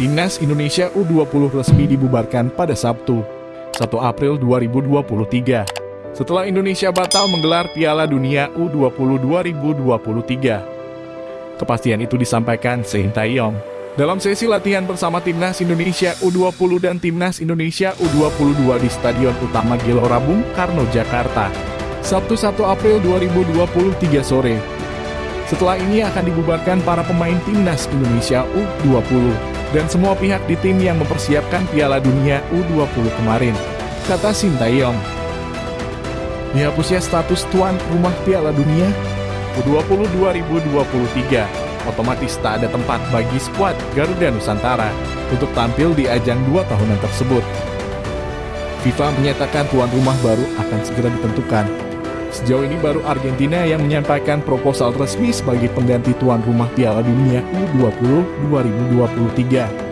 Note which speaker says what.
Speaker 1: Timnas Indonesia U20 resmi dibubarkan pada Sabtu, 1 April 2023. Setelah Indonesia batal menggelar Piala Dunia U20 2023. Kepastian itu disampaikan Sintayong dalam sesi latihan bersama Timnas Indonesia U20 dan Timnas Indonesia U22 di Stadion Utama Gelora Bung Karno, Jakarta. Sabtu 1 April 2023 sore. Setelah ini akan dibubarkan para pemain Timnas Indonesia U20 dan semua pihak di tim yang mempersiapkan Piala Dunia U20 kemarin, kata Sintayong. Dihapusnya status tuan rumah Piala Dunia U20 2023, otomatis tak ada tempat bagi skuad Garuda Nusantara untuk tampil di ajang dua tahunan tersebut. FIFA menyatakan tuan rumah baru akan segera ditentukan. Sejauh ini baru Argentina yang menyampaikan proposal resmi sebagai pengganti tuan rumah Piala Dunia U20 2023.